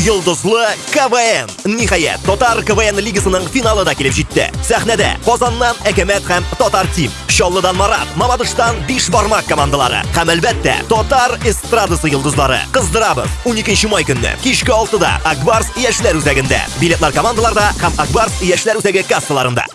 Йылдызлы КВН. Ниһаять, ТОТАР КВН лигасының финалы да келіп жетті. Сәхнеде Қозаннан Әкемет һәм ТОТАР Тим, Чаллыдан Марат, Мамадыштан биш бармак командалары һәм әлбәттә ТОТАР эстрадасы йолдызлары. Кыздырабыз 12 май көнне кичке 6да Акбарс яшьләр үзәгендә. Билетлар командаларда һәм Акбарс яшьләр үзәге кассаларында.